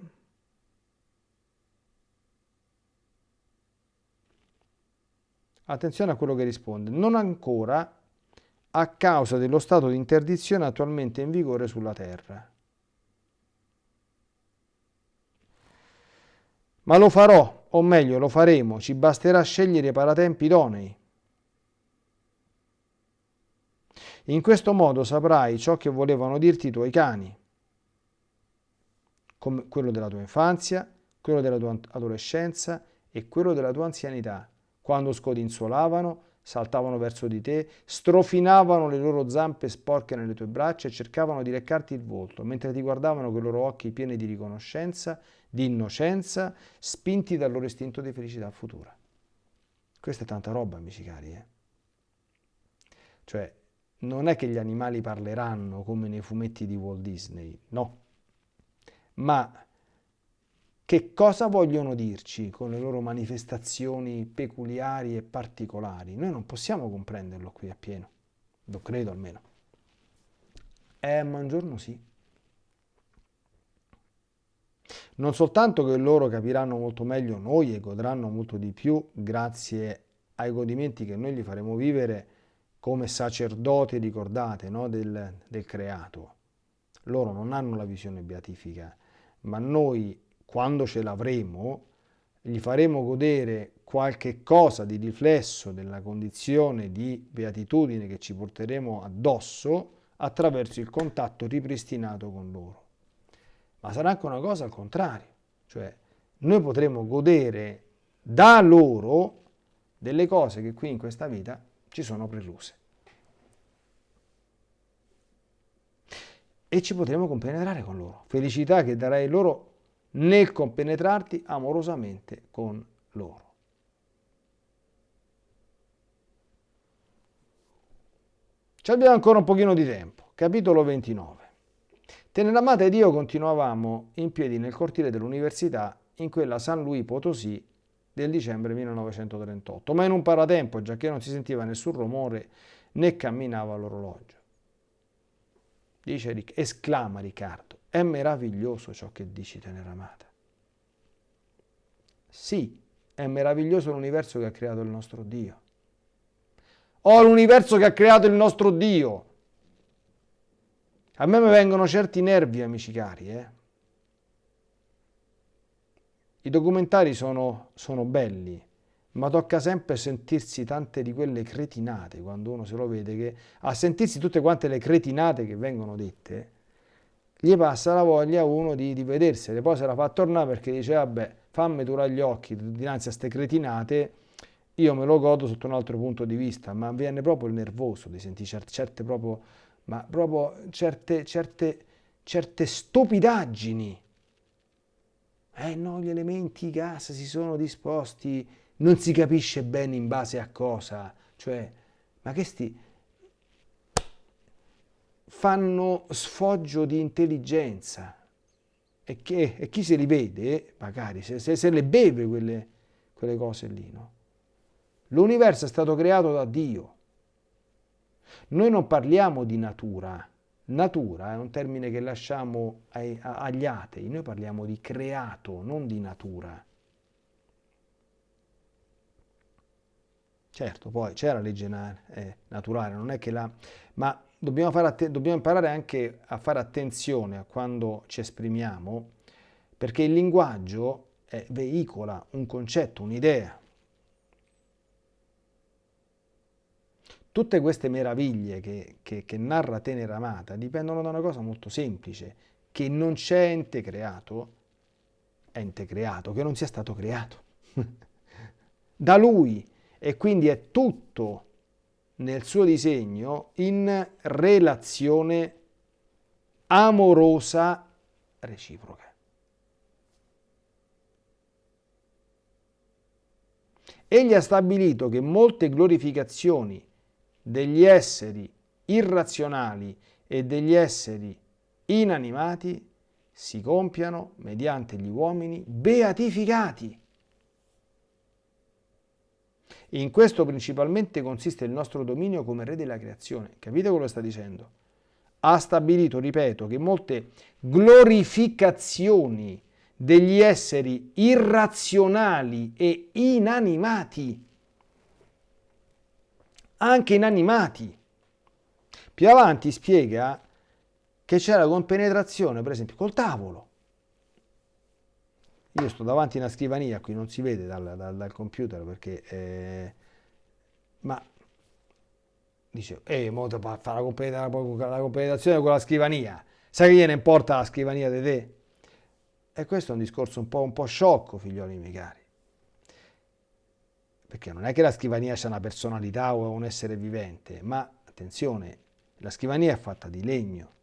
A: Attenzione a quello che risponde. Non ancora, a causa dello stato di interdizione attualmente in vigore sulla terra. Ma lo farò, o meglio lo faremo, ci basterà scegliere i paratempi idonei. In questo modo saprai ciò che volevano dirti i tuoi cani, come quello della tua infanzia, quello della tua adolescenza e quello della tua anzianità, quando scodinzolavano, saltavano verso di te, strofinavano le loro zampe sporche nelle tue braccia e cercavano di leccarti il volto, mentre ti guardavano con i loro occhi pieni di riconoscenza di innocenza, spinti dal loro istinto di felicità futura. Questa è tanta roba, amici cari. Eh? Cioè, non è che gli animali parleranno come nei fumetti di Walt Disney, no. Ma che cosa vogliono dirci con le loro manifestazioni peculiari e particolari? Noi non possiamo comprenderlo qui appieno, lo credo almeno. Eh, ma un giorno sì. Non soltanto che loro capiranno molto meglio noi e godranno molto di più grazie ai godimenti che noi gli faremo vivere come sacerdoti, ricordate, no? del, del creato. Loro non hanno la visione beatifica, ma noi, quando ce l'avremo, gli faremo godere qualche cosa di riflesso della condizione di beatitudine che ci porteremo addosso attraverso il contatto ripristinato con loro ma sarà anche una cosa al contrario, cioè noi potremo godere da loro delle cose che qui in questa vita ci sono precluse. E ci potremo compenetrare con loro. Felicità che darai loro nel compenetrarti amorosamente con loro. Ci abbiamo ancora un pochino di tempo. Capitolo 29. Teneramata ed io continuavamo in piedi nel cortile dell'università in quella San Luis Potosí del dicembre 1938, ma in un paratempo, già che non si sentiva nessun rumore né camminava l'orologio. Dice, esclama Riccardo, è meraviglioso ciò che dici, Teneramata. Sì, è meraviglioso l'universo che ha creato il nostro Dio. Oh, l'universo che ha creato il nostro Dio! A me mi vengono certi nervi, amici cari. Eh? I documentari sono, sono belli, ma tocca sempre sentirsi tante di quelle cretinate quando uno se lo vede, che a sentirsi tutte quante le cretinate che vengono dette, gli passa la voglia uno di, di vedersele, poi se la fa tornare perché dice vabbè fammi turare gli occhi dinanzi a queste cretinate, io me lo godo sotto un altro punto di vista, ma viene proprio il nervoso di sentire certe, certe proprio ma proprio certe, certe, certe stupidaggini. Eh no, gli elementi gas si sono disposti, non si capisce bene in base a cosa, cioè, ma questi fanno sfoggio di intelligenza e, che, e chi se li vede, magari se, se, se le beve quelle, quelle cose lì, no? L'universo è stato creato da Dio noi non parliamo di natura, natura è un termine che lasciamo ai, agli atei, noi parliamo di creato, non di natura. Certo, poi c'è la legge eh, naturale, non è che la... ma dobbiamo, dobbiamo imparare anche a fare attenzione a quando ci esprimiamo, perché il linguaggio eh, veicola un concetto, un'idea. Tutte queste meraviglie che, che, che narra Tenera Amata dipendono da una cosa molto semplice, che non c'è ente creato, ente creato, che non sia stato creato. [laughs] da lui e quindi è tutto nel suo disegno in relazione amorosa reciproca. Egli ha stabilito che molte glorificazioni degli esseri irrazionali e degli esseri inanimati si compiano mediante gli uomini beatificati. In questo principalmente consiste il nostro dominio come re della creazione. Capite quello che sta dicendo? Ha stabilito, ripeto, che molte glorificazioni degli esseri irrazionali e inanimati anche inanimati, Più avanti spiega che c'è la compenetrazione, per esempio, col tavolo. Io sto davanti a una scrivania, qui non si vede dal, dal, dal computer perché... Eh, ma dice, eh, mo fa la, la compenetrazione con la scrivania. Sai che gliene importa la scrivania di te? E questo è un discorso un po', un po sciocco, figlioli miei cari. Perché non è che la scrivania c'è una personalità o un essere vivente, ma attenzione, la scrivania è fatta di legno.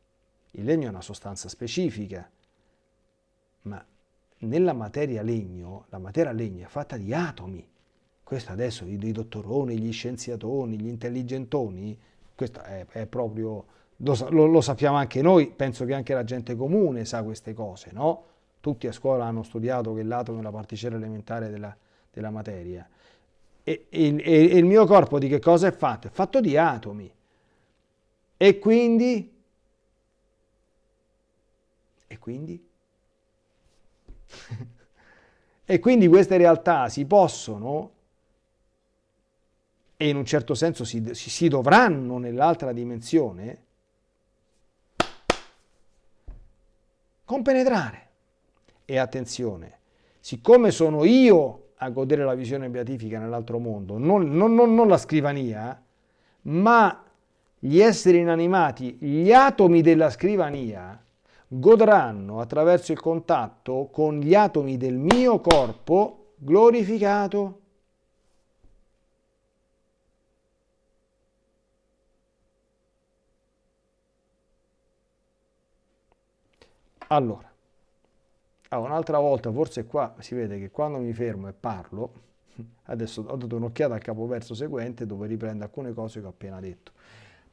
A: Il legno è una sostanza specifica, ma nella materia legno, la materia legno è fatta di atomi. Questo adesso i, i dottoroni, gli scienziatoni, gli intelligentoni, questo è, è proprio, lo, lo, lo, sappiamo anche noi, penso che anche la gente comune sa queste cose, no? Tutti a scuola hanno studiato che l'atomo è la particella elementare della, della materia. E, e, e il mio corpo di che cosa è fatto? È fatto di atomi. E quindi? E quindi? [laughs] e quindi queste realtà si possono e in un certo senso si, si, dovranno nell'altra dimensione compenetrare. E attenzione, siccome sono io a godere la visione beatifica nell'altro mondo, non, non, non, non la scrivania, ma gli esseri inanimati, gli atomi della scrivania, godranno attraverso il contatto con gli atomi del mio corpo glorificato. Allora, ah, un'altra volta, forse qua si vede che quando mi fermo e parlo, [laughs] adesso ho dato un'occhiata al capoverso seguente dove riprende alcune cose che ho appena detto.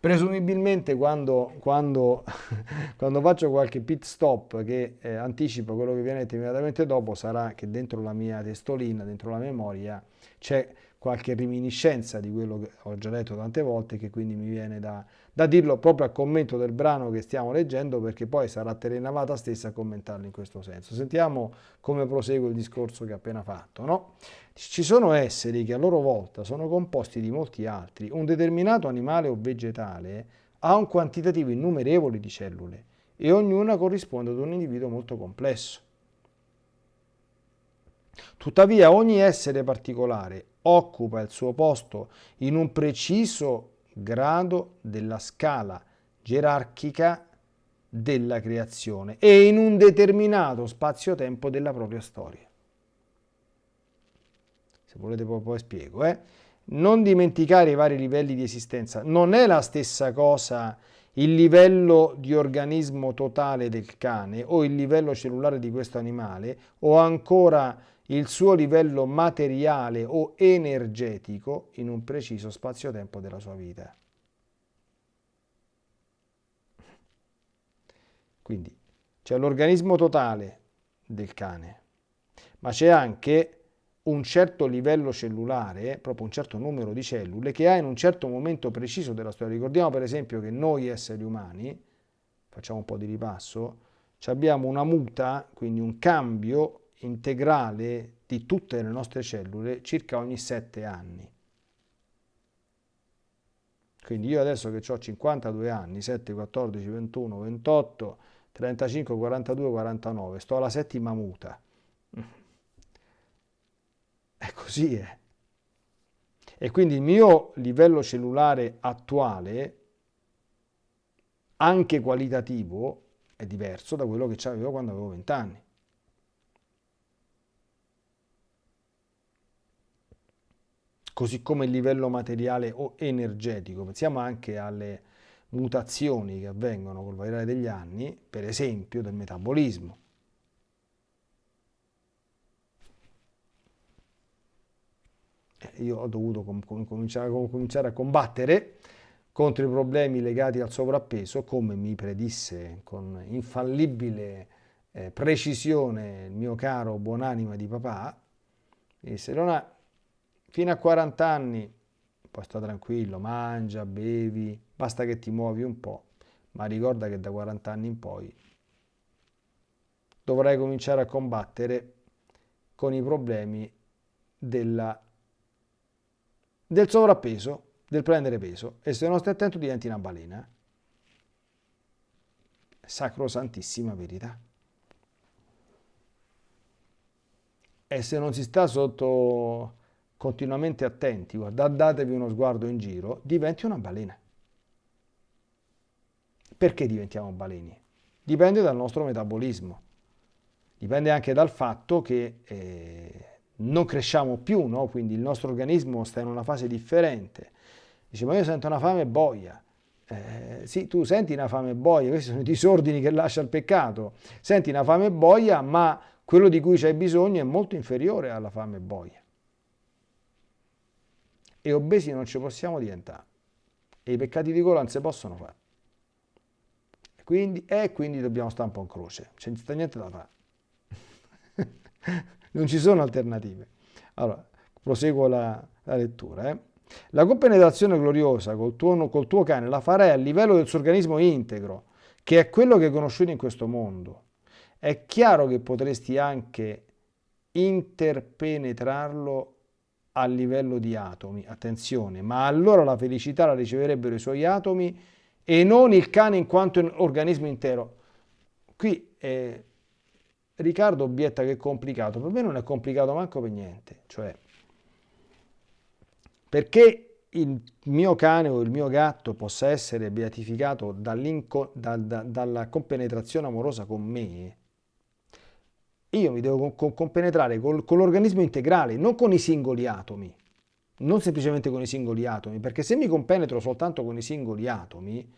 A: Presumibilmente quando, quando, [laughs] quando, faccio qualche pit stop che eh, anticipa quello che viene immediatamente dopo sarà che dentro la mia testolina, dentro la memoria c'è qualche reminiscenza di quello che ho già detto tante volte che quindi mi viene da, da dirlo proprio a commento del brano che stiamo leggendo perché poi sarà Terenavata stessa a commentarlo in questo senso. Sentiamo come prosegue il discorso che ho appena fatto. No? Ci sono esseri che a loro volta sono composti di molti altri. Un determinato animale o vegetale ha un quantitativo innumerevole di cellule e ognuna corrisponde ad un individuo molto complesso. Tuttavia ogni essere particolare occupa il suo posto in un preciso grado della scala gerarchica della creazione e in un determinato spazio-tempo della propria storia. Se volete poi, poi spiego. Eh? Non dimenticare i vari livelli di esistenza. Non è la stessa cosa il livello di organismo totale del cane o il livello cellulare di questo animale o ancora il suo livello materiale o energetico in un preciso spazio-tempo della sua vita. Quindi c'è l'organismo totale del cane, ma c'è anche un certo livello cellulare, proprio un certo numero di cellule, che ha in un certo momento preciso della storia. Ricordiamo per esempio che noi esseri umani, facciamo un po' di ripasso, abbiamo una muta, quindi un cambio integrale di tutte le nostre cellule circa ogni 7 anni. Quindi io adesso che ho 52 anni, 7, 14, 21, 28, 35, 42, 49, sto alla settima muta. [laughs] È così, eh. E quindi il mio livello cellulare attuale, anche qualitativo, è diverso da quello che avevo quando avevo 20 anni. Così come il livello materiale o energetico. Pensiamo anche alle mutazioni che avvengono col variare degli anni, per esempio del metabolismo. Eh, io ho dovuto cominciare, a combattere contro i problemi legati al sovrappeso, come mi predisse con infallibile eh, precisione il mio caro buonanima di papà, disse, non ha fino a 40 anni poi sta tranquillo, mangia, bevi, basta che ti muovi un po', ma ricorda che da 40 anni in poi dovrai cominciare a combattere con i problemi della, del sovrappeso, del prendere peso e se non stai attento diventi una balena. sacrosantissima verità. E se non si sta sotto continuamente attenti, datevi uno sguardo in giro, diventi una balena. Perché diventiamo baleni? Dipende dal nostro metabolismo, dipende anche dal fatto che eh, non cresciamo più, no? quindi il nostro organismo sta in una fase differente. Dice, ma io sento una fame boia. Eh, sì, tu senti una fame boia, questi sono i disordini che lascia il peccato. Senti una fame boia, ma quello di cui c'hai bisogno è molto inferiore alla fame boia e obesi non ci possiamo diventare. E i peccati di gola non si possono fare. E quindi, e quindi dobbiamo stare un po' in croce, c'è niente da fare. [laughs] non ci sono alternative. Allora, proseguo la, la lettura. Eh. La compenetrazione gloriosa col tuo, col tuo cane la farai a livello del suo organismo integro, che è quello che conosciuto in questo mondo. È chiaro che potresti anche interpenetrarlo a livello di atomi, attenzione, ma allora la felicità la riceverebbero i suoi atomi e non il cane in quanto organismo intero. Qui eh, Riccardo obietta che è complicato, per me non è complicato manco per niente, cioè perché il mio cane o il mio gatto possa essere beatificato da, da, dalla compenetrazione amorosa con me, io mi devo compenetrare con, l'organismo integrale, non con i singoli atomi, non semplicemente con i singoli atomi, perché se mi compenetro soltanto con i singoli atomi,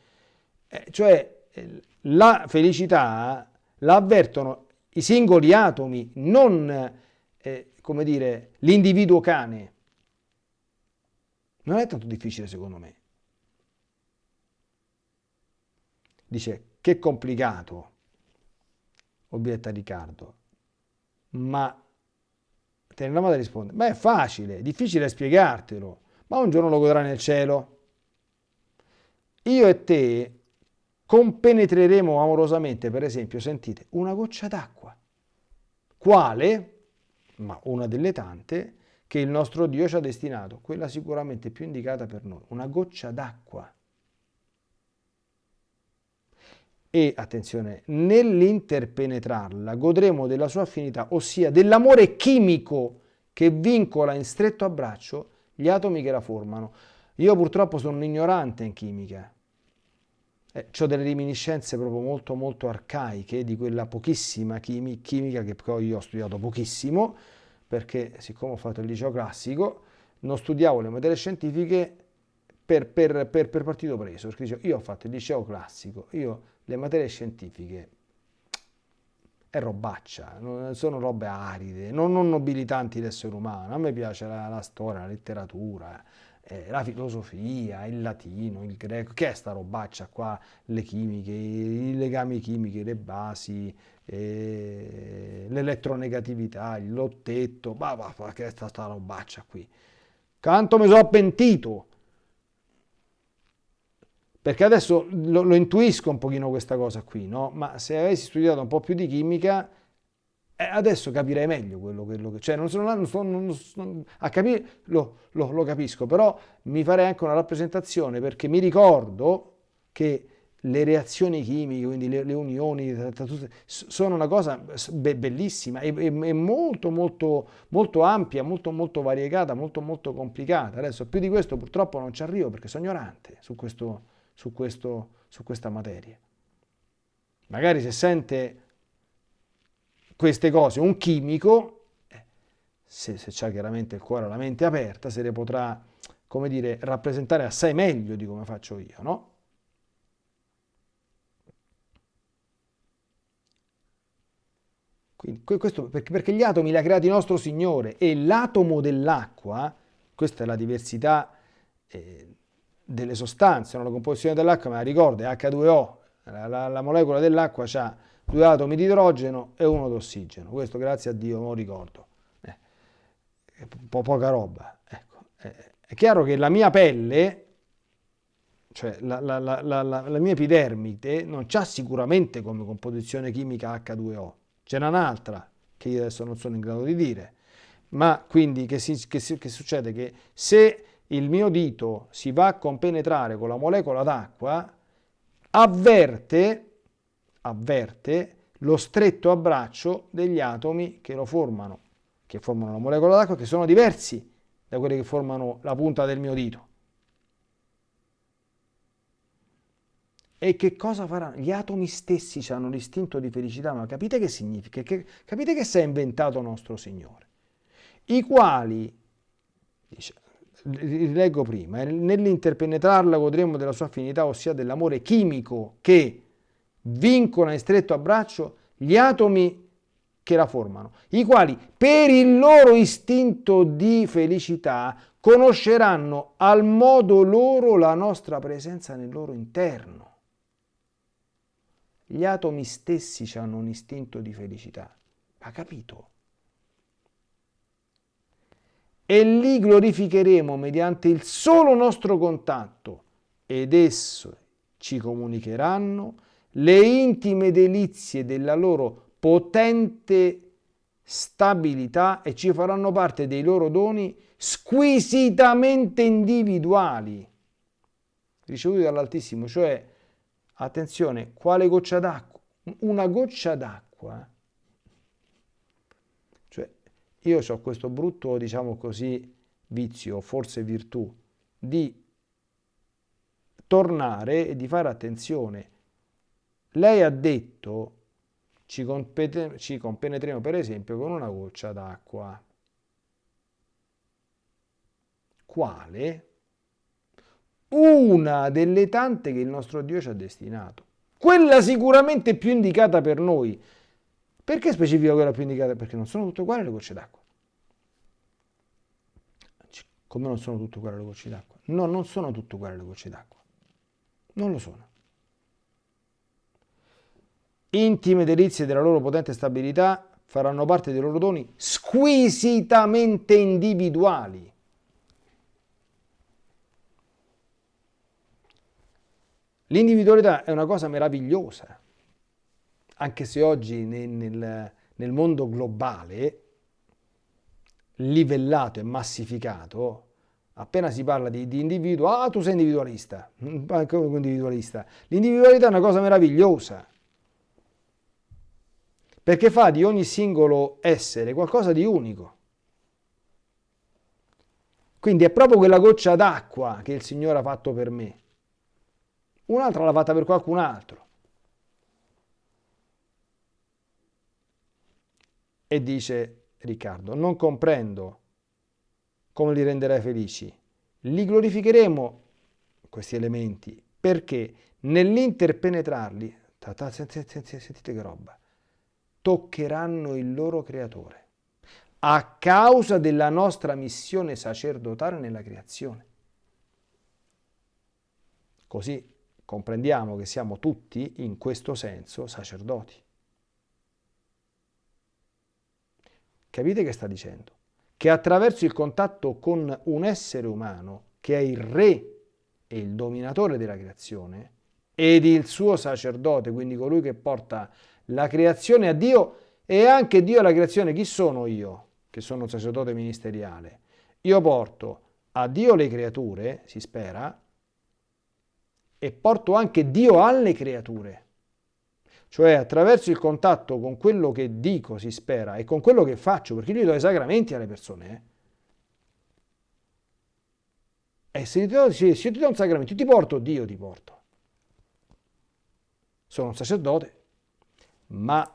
A: eh, cioè eh, la felicità la avvertono i singoli atomi, non, eh, come dire, l'individuo cane. Non è tanto difficile secondo me. Dice, che complicato, obietta Riccardo ma Teneramata risponde, ma è facile, difficile spiegartelo, ma un giorno lo godrai nel cielo. Io e te compenetreremo amorosamente, per esempio, sentite, una goccia d'acqua. Quale? Ma una delle tante che il nostro Dio ci ha destinato, quella sicuramente più indicata per noi, una goccia d'acqua e, attenzione, nell'interpenetrarla godremo della sua affinità, ossia dell'amore chimico che vincola in stretto abbraccio gli atomi che la formano. Io purtroppo sono un ignorante in chimica, eh, ho delle reminiscenze proprio molto molto arcaiche di quella pochissima chimi chimica che poi io ho studiato pochissimo, perché siccome ho fatto il liceo classico, non studiavo le materie scientifiche per, per, per, per partito preso, perché io ho fatto il liceo classico, io le materie scientifiche è robaccia, sono robe aride, non, non nobilitanti l'essere umano. A me piace la, la storia, la letteratura, eh, la filosofia, il latino, il greco. Che è sta robaccia qua? Le chimiche, i legami chimici, le basi, eh, l'elettronegatività, il lottetto. Va, va, che è sta, sta robaccia qui? Canto mi sono pentito perché adesso lo, lo, intuisco un pochino questa cosa qui, no? Ma se avessi studiato un po' più di chimica, eh, adesso capirei meglio quello, quello che... Cioè, non sono non sto, non, non, a capire, lo, lo, lo, capisco, però mi farei anche una rappresentazione, perché mi ricordo che le reazioni chimiche, quindi le, le unioni, sono una cosa be bellissima e, e, e, molto, molto, molto ampia, molto, molto variegata, molto, molto complicata. Adesso più di questo purtroppo non ci arrivo perché sono ignorante su questo su, questo, su questa materia. Magari se sente queste cose un chimico, eh, se, se ha chiaramente il cuore e la mente aperta, se le potrà, come dire, rappresentare assai meglio di come faccio io, no? Quindi, questo, perché gli atomi li ha creati nostro Signore e l'atomo dell'acqua, questa è la diversità eh, delle sostanze, no? la composizione dell'acqua me la ricordo, è H2O, la, la, la molecola dell'acqua ha due atomi di idrogeno e uno di ossigeno, questo grazie a Dio lo ricordo, eh, po poca roba. Ecco. Eh, è chiaro che la mia pelle, cioè la, la, mia epidermite, non ha sicuramente come composizione chimica H2O, c'è un'altra che io adesso non sono in grado di dire, ma quindi che, si, che, si, che succede? Che se il mio dito si va a compenetrare con la molecola d'acqua, avverte, avverte lo stretto abbraccio degli atomi che lo formano, che formano la molecola d'acqua, che sono diversi da quelli che formano la punta del mio dito. E che cosa faranno? Gli atomi stessi hanno l'istinto di felicità, ma capite che significa? Che, capite che si è inventato nostro Signore? I quali, dice, leggo prima, nell'interpenetrarla godremo della sua affinità, ossia dell'amore chimico che vincola in stretto abbraccio gli atomi che la formano, i quali per il loro istinto di felicità conosceranno al modo loro la nostra presenza nel loro interno. Gli atomi stessi hanno un istinto di felicità. Ha capito? E li glorificheremo mediante il solo nostro contatto ed esso ci comunicheranno le intime delizie della loro potente stabilità e ci faranno parte dei loro doni squisitamente individuali ricevuti dall'Altissimo, cioè Attenzione, quale goccia d'acqua? Una goccia d'acqua. Io ho questo brutto, diciamo così, vizio, forse virtù, di tornare e di fare attenzione. Lei ha detto, ci, ci compenetremo per esempio con una goccia d'acqua. Quale? una delle tante che il nostro Dio ci ha destinato. Quella sicuramente più indicata per noi. Perché specifico quella più indicata? Perché non sono tutte uguali le gocce d'acqua. Come non sono tutte uguali le gocce d'acqua? No, non sono tutte uguali le gocce d'acqua. Non lo sono. Intime delizie della loro potente stabilità faranno parte dei loro doni squisitamente individuali L'individualità è una cosa meravigliosa, anche se oggi nel, nel, nel mondo globale, livellato e massificato, appena si parla di, di, individuo, ah tu sei individualista, come individualista? L'individualità è una cosa meravigliosa, perché fa di ogni singolo essere qualcosa di unico. Quindi è proprio quella goccia d'acqua che il Signore ha fatto per me un'altra l'ha fatta per qualcun altro. E dice Riccardo, non comprendo come li renderai felici. Li glorificheremo, questi elementi, perché nell'interpenetrarli, sentite che roba, toccheranno il loro creatore a causa della nostra missione sacerdotale nella creazione. Così comprendiamo che siamo tutti, in questo senso, sacerdoti. Capite che sta dicendo? Che attraverso il contatto con un essere umano, che è il re e il dominatore della creazione, ed il suo sacerdote, quindi colui che porta la creazione a Dio e anche Dio alla creazione. Chi sono io, che sono sacerdote ministeriale? Io porto a Dio le creature, si spera, e porto anche Dio alle creature. Cioè attraverso il contatto con quello che dico, si spera, e con quello che faccio, perché io do i sacramenti alle persone. Eh? E se, do, se io ti do un sacramento, ti porto, Dio ti porto. Sono un sacerdote, ma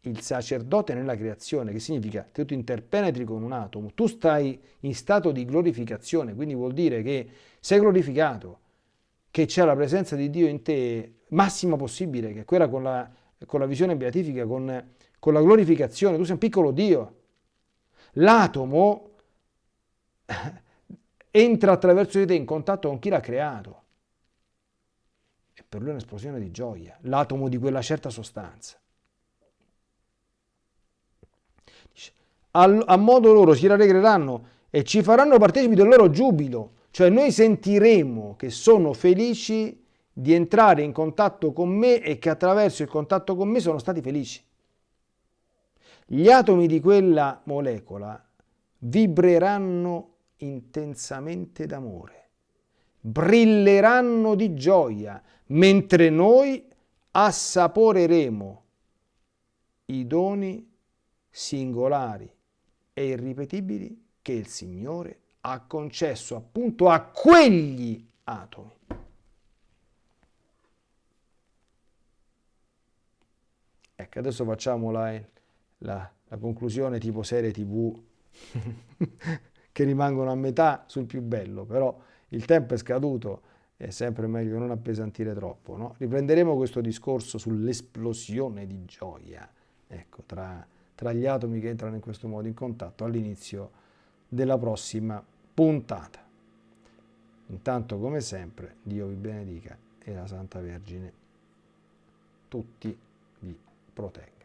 A: il sacerdote nella creazione, che significa che tu interpenetri con un atomo, tu stai in stato di glorificazione, quindi vuol dire che sei glorificato, che c'è la presenza di Dio in te massima possibile, che è quella con la, con la visione beatifica, con, con la glorificazione. Tu sei un piccolo Dio. L'atomo entra attraverso di te in contatto con chi l'ha creato. E per lui è un'esplosione di gioia, l'atomo di quella certa sostanza. a modo loro si rallegreranno e ci faranno partecipi del loro giubilo cioè noi sentiremo che sono felici di entrare in contatto con me e che attraverso il contatto con me sono stati felici. Gli atomi di quella molecola vibreranno intensamente d'amore, brilleranno di gioia, mentre noi assaporeremo i doni singolari e irripetibili che il Signore ha concesso appunto a quegli atomi. Ecco, adesso facciamo la, la, la conclusione tipo serie tv [laughs] che rimangono a metà sul più bello, però il tempo è scaduto, è sempre meglio non appesantire troppo. No? Riprenderemo questo discorso sull'esplosione di gioia ecco, tra, tra gli atomi che entrano in questo modo in contatto all'inizio della prossima puntata. Intanto, come sempre, Dio vi benedica e la Santa Vergine tutti vi protegga.